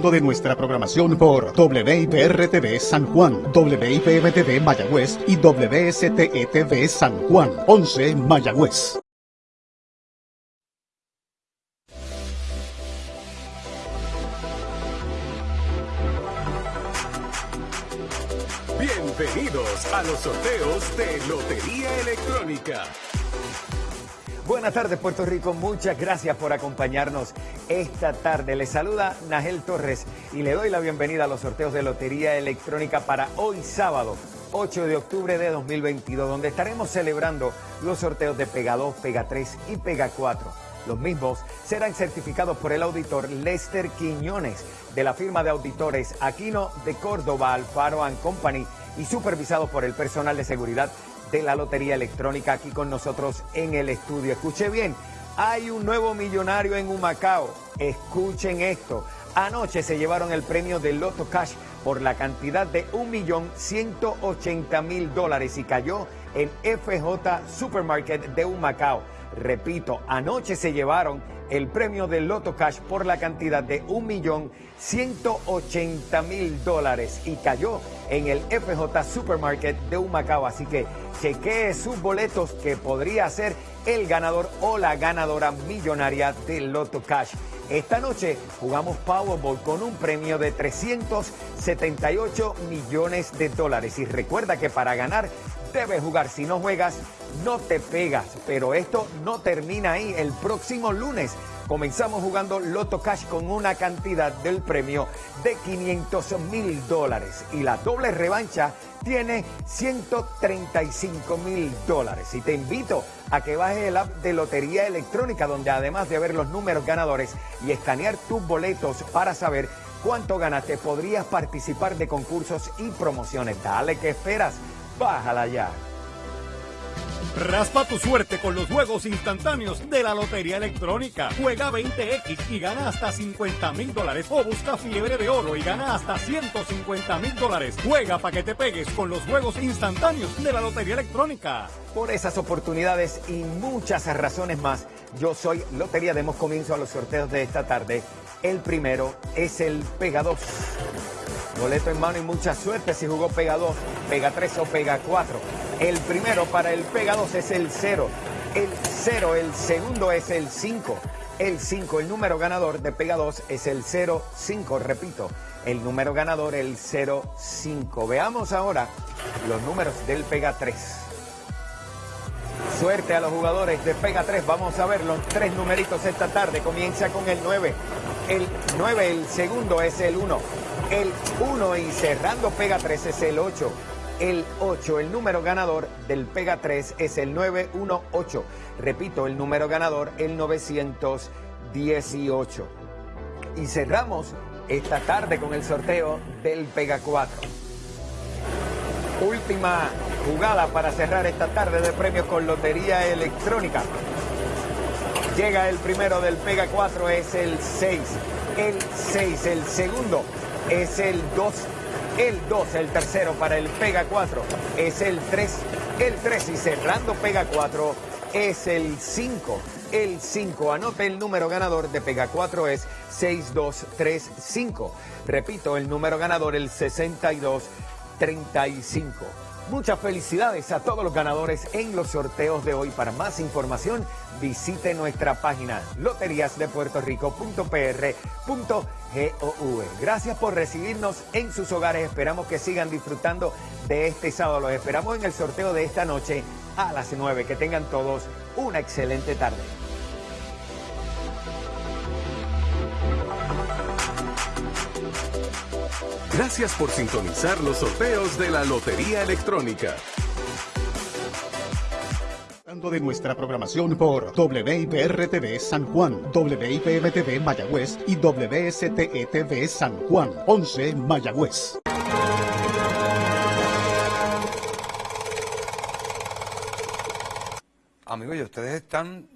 de nuestra programación por WIPR-TV San Juan, WIPM-TV Mayagüez y WSTE-TV San Juan, 11 Mayagüez. Bienvenidos a los sorteos de Lotería Electrónica. Buenas tardes Puerto Rico, muchas gracias por acompañarnos esta tarde. Les saluda Nagel Torres y le doy la bienvenida a los sorteos de Lotería Electrónica para hoy sábado 8 de octubre de 2022, donde estaremos celebrando los sorteos de Pega 2, Pega 3 y Pega 4. Los mismos serán certificados por el auditor Lester Quiñones de la firma de auditores Aquino de Córdoba, Alfaro Company y supervisados por el personal de seguridad de la Lotería Electrónica aquí con nosotros en el estudio. Escuche bien, hay un nuevo millonario en Humacao. Escuchen esto. Anoche se llevaron el premio de Loto Cash por la cantidad de 1.180.000 dólares y cayó en FJ Supermarket de Humacao. Repito, anoche se llevaron el premio de Loto Cash por la cantidad de 1.180.000 dólares y cayó en el FJ Supermarket de Humacao. Así que chequee sus boletos que podría ser el ganador o la ganadora millonaria de Loto Cash. Esta noche jugamos Powerball con un premio de 378 millones de dólares. Y recuerda que para ganar debes jugar. Si no juegas, no te pegas. Pero esto no termina ahí. El próximo lunes comenzamos jugando Loto Cash con una cantidad del premio de 500 mil dólares. Y la doble revancha tiene 135 mil dólares. Y te invito a que bajes el app de Lotería Electrónica, donde además de ver los números ganadores y escanear tus boletos para saber cuánto ganaste, podrías participar de concursos y promociones. Dale, ¿qué esperas? Bájala ya. Raspa tu suerte con los juegos instantáneos de la Lotería Electrónica. Juega 20X y gana hasta 50 mil dólares. O busca fiebre de oro y gana hasta 150 mil dólares. Juega para que te pegues con los juegos instantáneos de la Lotería Electrónica. Por esas oportunidades y muchas razones más, yo soy Lotería. Demos comienzo a los sorteos de esta tarde. El primero es el Pega 2. Boleto en mano y mucha suerte si jugó Pega 2, Pega 3 o Pega 4. El primero para el Pega 2 es el 0. El 0, el segundo es el 5. El 5, el número ganador de Pega 2 es el 05. Repito, el número ganador el 05. Veamos ahora los números del Pega 3. Suerte a los jugadores de Pega 3. Vamos a ver los tres numeritos esta tarde. Comienza con el 9. El 9, el segundo es el 1. El 1 y cerrando Pega 3 es el 8. El 8, el número ganador del Pega 3 es el 918. Repito, el número ganador el 918. Y cerramos esta tarde con el sorteo del Pega 4. Última jugada para cerrar esta tarde de premios con Lotería Electrónica. Llega el primero del Pega 4, es el 6. El 6, el segundo es el 2. El 2, el tercero para el Pega 4 es el 3. El 3 y cerrando Pega 4 es el 5. El 5, anote el número ganador de Pega 4 es 6235. Repito, el número ganador el 6235. Muchas felicidades a todos los ganadores en los sorteos de hoy. Para más información, visite nuestra página loteriasdepuertorico.pr.gov. Gracias por recibirnos en sus hogares. Esperamos que sigan disfrutando de este sábado. Los esperamos en el sorteo de esta noche a las 9. Que tengan todos una excelente tarde. Gracias por sintonizar los sorteos de la Lotería Electrónica. de nuestra programación por WIPR-TV San Juan, WIPM-TV Mayagüez y WSTE-TV San Juan, 11 Mayagüez. Amigos, y ustedes están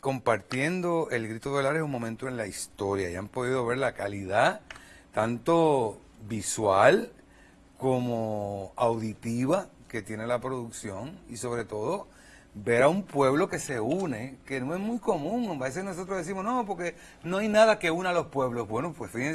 compartiendo el grito del área un momento en la historia y han podido ver la calidad tanto visual como auditiva que tiene la producción y sobre todo ver a un pueblo que se une, que no es muy común. A veces nosotros decimos, no, porque no hay nada que una a los pueblos. Bueno, pues fíjense